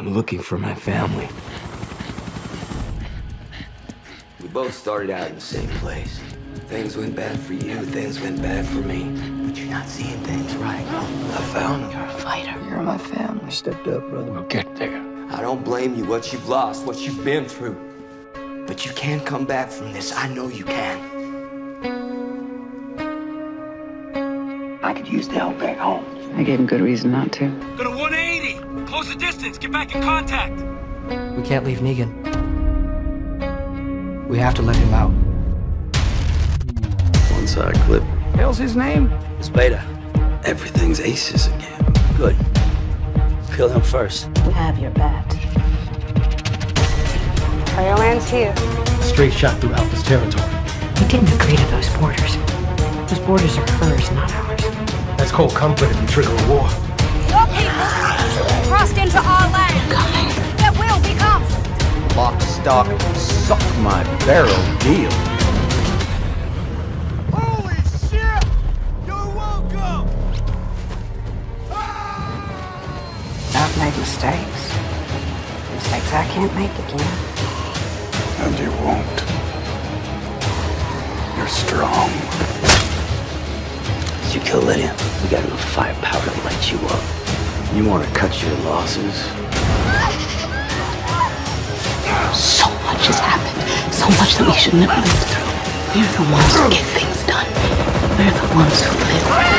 I'm looking for my family. We both started out in the same place. Things went bad for you, things went bad for me. But you're not seeing things right. I found them. You're a fighter. You're my family. Stepped up, brother. We'll get there. I don't blame you what you've lost, what you've been through. But you can't come back from this. I know you can. I could use the help back home. I gave him good reason not to. Go to 180! Close the distance! Get back in contact! We can't leave Negan. We have to let him out. One side clip. Hell's his name? It's Beta. Everything's aces again. Good. Kill him first. We Have your bat. Fireland's here. Straight shot through Alpha's territory. We didn't agree to those borders. Those borders are hers, not ours. That's cold comfort if you trigger a war. Lock, stock, suck my barrel deal. Holy shit! You're welcome! Ah! I've made mistakes. Mistakes I can't make again. And you won't. You're strong. You kill Lydia. We got enough firepower to light you up. You want to cut your losses? Much that we shouldn't have lived through. We're the ones who get things done. We're the ones who live.